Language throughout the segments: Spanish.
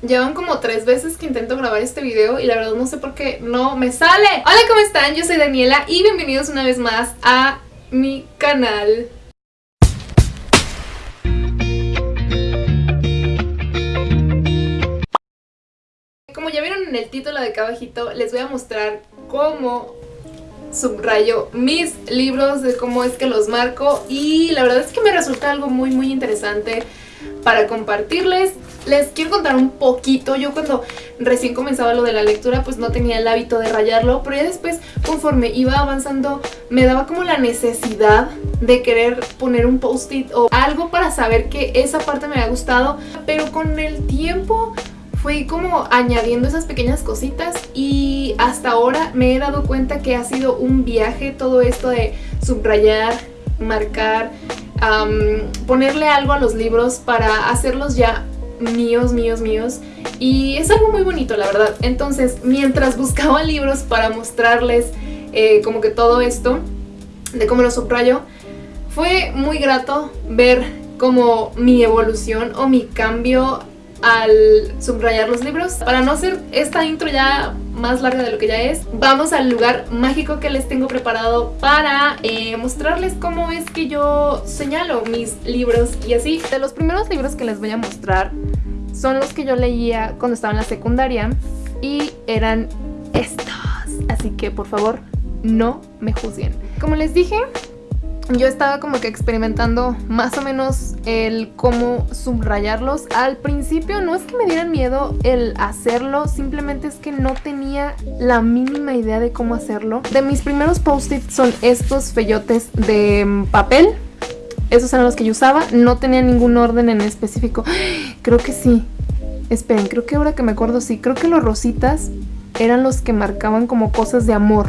Llevan como tres veces que intento grabar este video y la verdad no sé por qué no me sale. Hola, ¿cómo están? Yo soy Daniela y bienvenidos una vez más a mi canal. Como ya vieron en el título de acá abajito, les voy a mostrar cómo subrayo mis libros, de cómo es que los marco y la verdad es que me resulta algo muy muy interesante para compartirles. Les quiero contar un poquito, yo cuando recién comenzaba lo de la lectura pues no tenía el hábito de rayarlo, pero ya después conforme iba avanzando me daba como la necesidad de querer poner un post-it o algo para saber que esa parte me había gustado, pero con el tiempo fui como añadiendo esas pequeñas cositas y hasta ahora me he dado cuenta que ha sido un viaje todo esto de subrayar, marcar, ponerle algo a los libros para hacerlos ya míos, míos, míos y es algo muy bonito la verdad. Entonces mientras buscaba libros para mostrarles eh, como que todo esto de cómo lo subrayo, fue muy grato ver como mi evolución o mi cambio al subrayar los libros. Para no hacer esta intro ya más larga de lo que ya es, vamos al lugar mágico que les tengo preparado para eh, mostrarles cómo es que yo señalo mis libros y así. De los primeros libros que les voy a mostrar son los que yo leía cuando estaba en la secundaria y eran estos. Así que por favor no me juzguen. Como les dije, yo estaba como que experimentando más o menos el cómo subrayarlos. Al principio no es que me dieran miedo el hacerlo, simplemente es que no tenía la mínima idea de cómo hacerlo. De mis primeros post-its son estos fellotes de mm, papel. Esos eran los que yo usaba, no tenía ningún orden en específico. Creo que sí. Esperen, creo que ahora que me acuerdo sí, creo que los rositas eran los que marcaban como cosas de amor.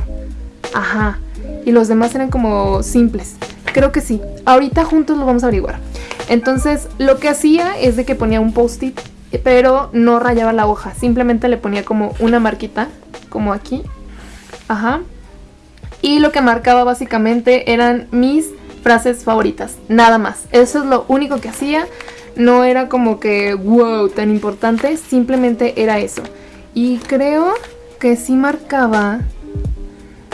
Ajá. Y los demás eran como simples. Creo que sí. Ahorita juntos lo vamos a averiguar. Entonces, lo que hacía es de que ponía un post-it, pero no rayaba la hoja. Simplemente le ponía como una marquita, como aquí. Ajá. Y lo que marcaba básicamente eran mis frases favoritas. Nada más. Eso es lo único que hacía. No era como que, wow, tan importante. Simplemente era eso. Y creo que sí marcaba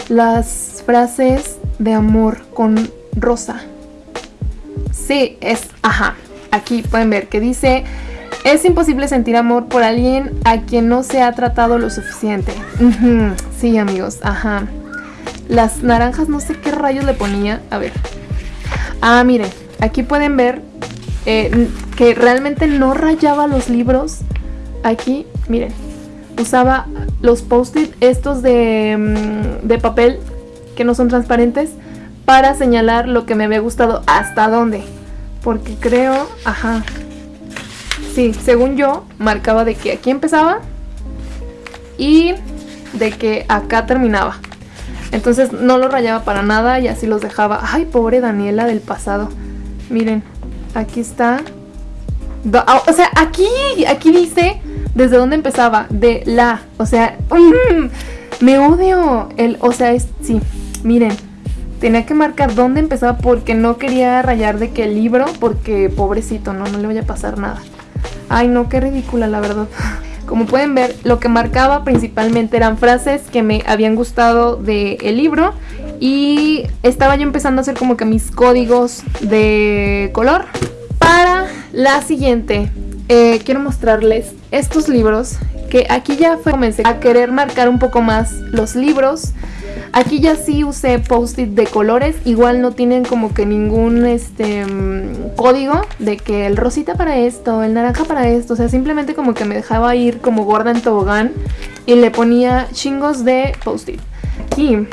las frases de amor con rosa. Sí, es, ajá, aquí pueden ver que dice... Es imposible sentir amor por alguien a quien no se ha tratado lo suficiente. Sí, amigos, ajá. Las naranjas no sé qué rayos le ponía. A ver. Ah, miren, aquí pueden ver eh, que realmente no rayaba los libros. Aquí, miren, usaba los post-it estos de, mm, de papel que no son transparentes para señalar lo que me había gustado hasta dónde. Porque creo, ajá, sí, según yo, marcaba de que aquí empezaba y de que acá terminaba. Entonces no lo rayaba para nada y así los dejaba. Ay, pobre Daniela del pasado. Miren, aquí está. Ah, o sea, aquí, aquí dice desde dónde empezaba. De la. O sea, mm, me odio. El, o sea, es, sí, miren. Tenía que marcar dónde empezaba porque no quería rayar de qué libro, porque pobrecito, no, no le vaya a pasar nada. Ay, no, qué ridícula, la verdad. Como pueden ver, lo que marcaba principalmente eran frases que me habían gustado del el libro y estaba yo empezando a hacer como que mis códigos de color. Para la siguiente, eh, quiero mostrarles estos libros que aquí ya fue, comencé a querer marcar un poco más los libros Aquí ya sí usé post-it de colores, igual no tienen como que ningún este mm, código de que el rosita para esto, el naranja para esto, o sea, simplemente como que me dejaba ir como gorda en tobogán y le ponía chingos de post-it. Aquí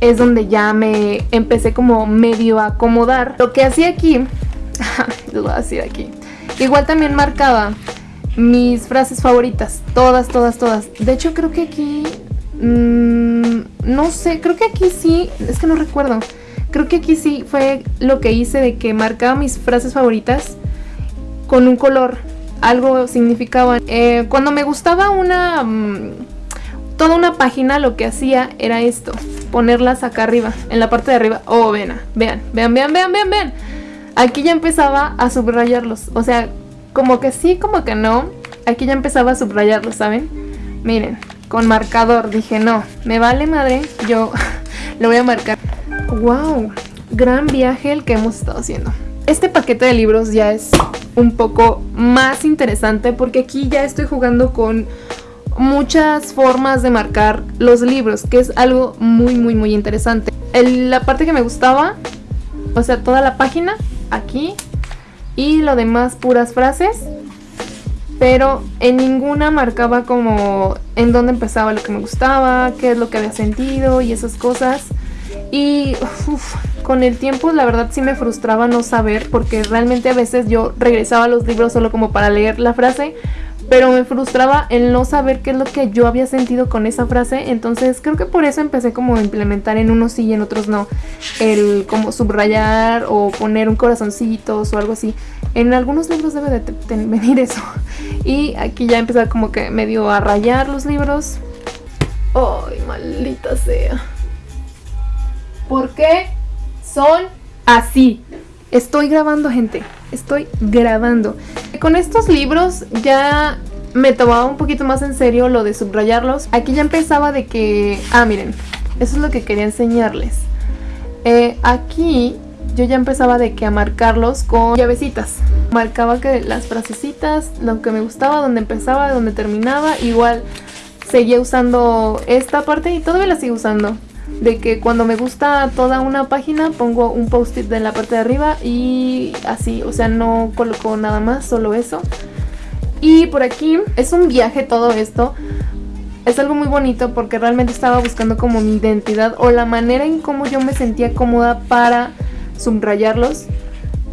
es donde ya me empecé como medio a acomodar. Lo que hacía aquí, lo voy a decir aquí, igual también marcaba mis frases favoritas, todas, todas, todas. De hecho creo que aquí Mm, no sé, creo que aquí sí, es que no recuerdo. Creo que aquí sí fue lo que hice de que marcaba mis frases favoritas con un color. Algo significaba. Eh, cuando me gustaba una... Mm, toda una página lo que hacía era esto. Ponerlas acá arriba, en la parte de arriba. Oh, vean, vean, vean, vean, vean, vean, vean. Aquí ya empezaba a subrayarlos. O sea, como que sí, como que no. aquí ya empezaba a subrayarlo, ¿saben? Miren, con marcador. Dije, no, me vale madre, yo lo voy a marcar. ¡Wow! Gran viaje el que hemos estado haciendo. Este paquete de libros ya es un poco más interesante porque aquí ya estoy jugando con muchas formas de marcar los libros, que es algo muy muy muy interesante. la parte que me gustaba, o sea, toda la página, aquí, y lo demás puras frases, pero en ninguna marcaba como en dónde empezaba lo que me gustaba, qué es lo que había sentido y esas cosas. Y con el tiempo la verdad sí me frustraba no saber porque realmente a veces yo regresaba a los libros solo como para leer la frase, pero me frustraba el no saber qué es lo que yo había sentido con esa frase, entonces creo que por eso empecé como a implementar en unos sí y en otros no, el como subrayar o poner un corazoncito o algo así. En algunos libros debe de venir eso. Y aquí ya empecé como que medio a rayar los libros. ¡Ay, maldita sea! ¿Por qué son así? Estoy grabando, gente. Estoy grabando. Con estos libros ya me tomaba un poquito más en serio lo de subrayarlos. Aquí ya empezaba de que... Ah, miren. Eso es lo que quería enseñarles. Eh, aquí yo ya empezaba de que a marcarlos con llavecitas. Marcaba que las frasecitas, lo que me gustaba, donde empezaba, donde terminaba. Igual seguía usando esta parte y todavía la sigo usando de que cuando me gusta toda una página pongo un post-it de la parte de arriba y así, o sea, no coloco nada más, solo eso. Y por aquí es un viaje todo esto. Es algo muy bonito porque realmente estaba buscando como mi identidad o la manera en cómo yo me sentía cómoda para subrayarlos.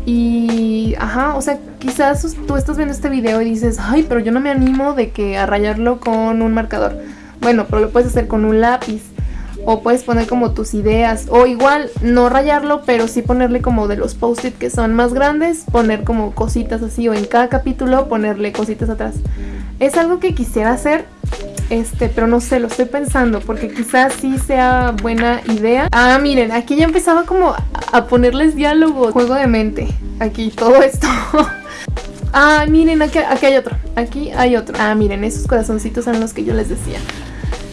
Y, ajá, o sea, quizás tú estás viendo este video y dices, ay, pero yo no me animo de que a rayarlo con un marcador. Bueno, pero lo puedes hacer con un lápiz o puedes poner como tus ideas o igual no rayarlo pero sí ponerle como de los post-it que son más grandes poner como cositas así o en cada capítulo ponerle cositas atrás es algo que quisiera hacer este, pero no sé, lo estoy pensando porque quizás sí sea buena idea. Ah, miren, aquí ya empezaba como a ponerles diálogos. Juego de mente. Aquí, todo esto. ah, miren, aquí, aquí hay otro. Aquí hay otro. Ah, miren, esos corazoncitos son los que yo les decía.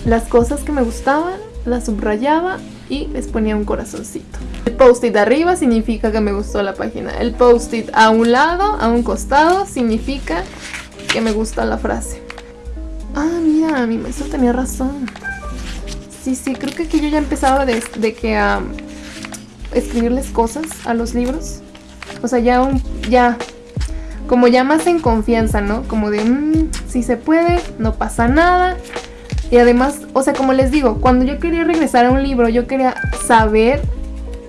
Las cosas que me gustaban la subrayaba y les ponía un corazoncito. El post-it de arriba significa que me gustó la página. El post-it a un lado, a un costado, significa que me gusta la frase. Ah, mira, mi maestro tenía razón. Sí, sí, creo que aquí yo ya empezaba de, que a escribirles cosas a los libros. O sea, ya ya, como ya más en confianza, ¿no? Como de, mmm, si se puede, no pasa nada. Y además, o sea, como les digo, cuando yo quería regresar a un libro, yo quería saber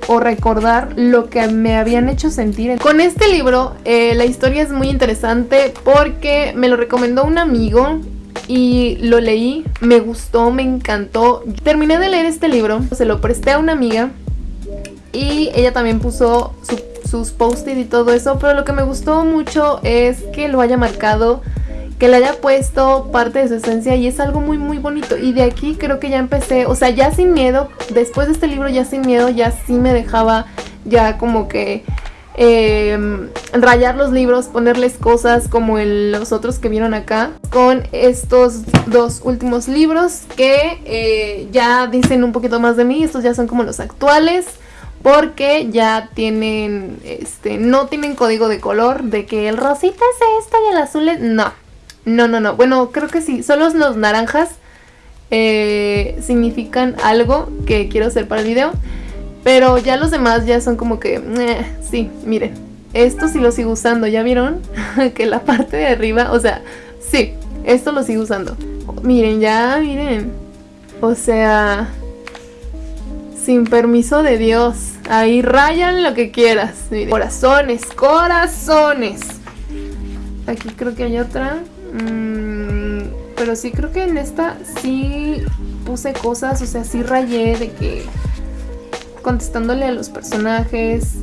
o recordar lo que me habían hecho sentir. Con este libro, eh, la historia es muy interesante porque me lo recomendó un amigo y lo leí, me gustó, me encantó. Terminé de leer este libro, se lo presté a una amiga y ella también puso sus post-it y todo eso, pero lo que me gustó mucho es que lo haya marcado que le haya puesto parte de su esencia y es algo muy muy bonito. Y de aquí creo que ya empecé, o sea ya sin miedo, después de este libro ya sin miedo ya sí me dejaba ya como que em, rayar los libros, ponerles cosas como los otros que vieron acá con estos dos últimos libros que eh, ya dicen un poquito más de mí, estos ya son como los actuales porque ya tienen, este, no tienen código de color de que el rosita es esto y el azul es, no, no, no, no. Bueno, creo que sí. Solo los naranjas eh, significan algo que quiero hacer para el video. Pero ya los demás ya son como que... Sí, miren. Esto sí lo sigo usando. ¿Ya vieron? que la parte de arriba... O sea, sí. Esto lo sigo usando. Miren, ya, miren. O sea... Sin permiso de Dios. Ahí rayan lo que quieras. Miren. Corazones, corazones. Aquí creo que hay otra. Mm, pero sí creo que en esta sí puse cosas, o sea, sí rayé de que contestándole a los personajes,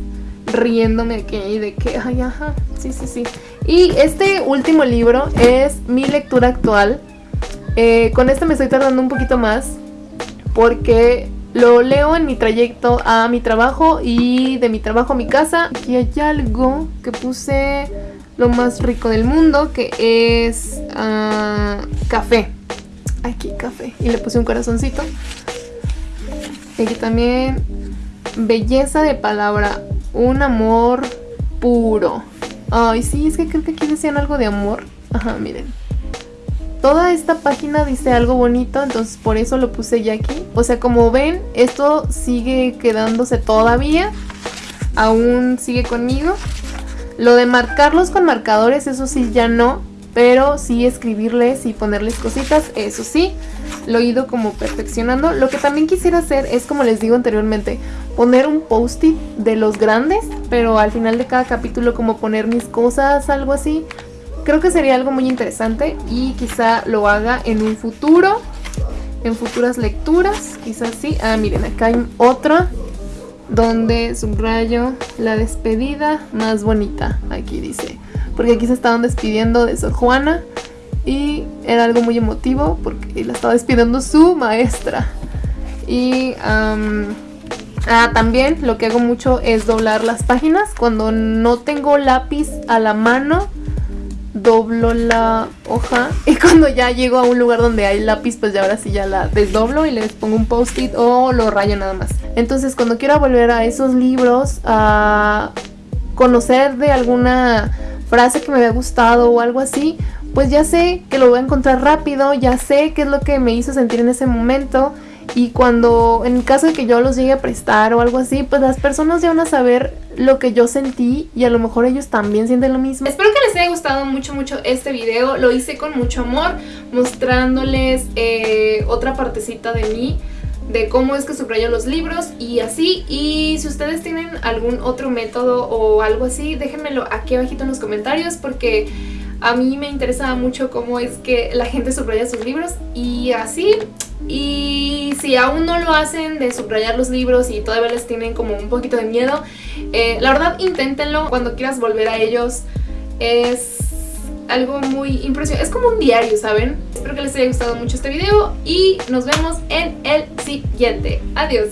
riéndome aquí de que, ay, ajá, sí, sí, sí. Y este último libro es mi lectura actual. Eh, con este me estoy tardando un poquito más porque lo leo en mi trayecto a mi trabajo y de mi trabajo a mi casa. Aquí hay algo que puse lo más rico del mundo, que es ah, café. Aquí, café. Y le puse un corazoncito. Y aquí también, belleza de palabra, un amor puro. Ay, sí, es que creo que aquí decían algo de amor. Ajá, miren. Toda esta página dice algo bonito, entonces por eso lo puse ya aquí. O sea, como ven, esto sigue quedándose todavía. Aún sigue conmigo. Lo de marcarlos con marcadores, eso sí, ya no. Pero sí escribirles y ponerles cositas, eso sí. Lo he ido como perfeccionando. Lo que también quisiera hacer es, como les digo anteriormente, poner un post-it de los grandes. Pero al final de cada capítulo como poner mis cosas, algo así. Creo que sería algo muy interesante y quizá lo haga en un futuro. En futuras lecturas, quizás sí. Ah, miren, acá hay otra donde subrayo la despedida más bonita, aquí dice. Porque aquí se estaban despidiendo de Sor Juana y era algo muy emotivo porque la estaba despidiendo su maestra. Y ah, también lo que hago mucho es doblar las páginas cuando no tengo lápiz a la mano doblo la hoja y cuando ya llego a un lugar donde hay lápiz pues ya ahora sí ya la desdoblo y les pongo un post-it o lo rayo nada más. Entonces cuando quiero volver a esos libros a conocer de alguna frase que me había gustado o algo así, pues ya sé que lo voy a encontrar rápido, ya sé qué es lo que me hizo sentir en ese momento y cuando, en caso de que yo los llegue a prestar o algo así, pues las personas ya van a saber lo que yo sentí y a lo mejor ellos también sienten lo mismo. Espero que les haya gustado mucho, mucho este video. Lo hice con mucho amor, mostrándoles eh, otra partecita de mí de cómo es que subrayo los libros y así. Y si ustedes tienen algún otro método o algo así, déjenmelo aquí abajito en los comentarios porque a mí me interesa mucho cómo es que la gente subraya sus libros y así y si aún no lo hacen de subrayar los libros y todavía les tienen como un poquito de miedo, eh, la verdad inténtenlo cuando quieras volver a ellos. Es algo muy impresionante, es como un diario, ¿saben? Espero que les haya gustado mucho este video y nos vemos en el siguiente. Adiós.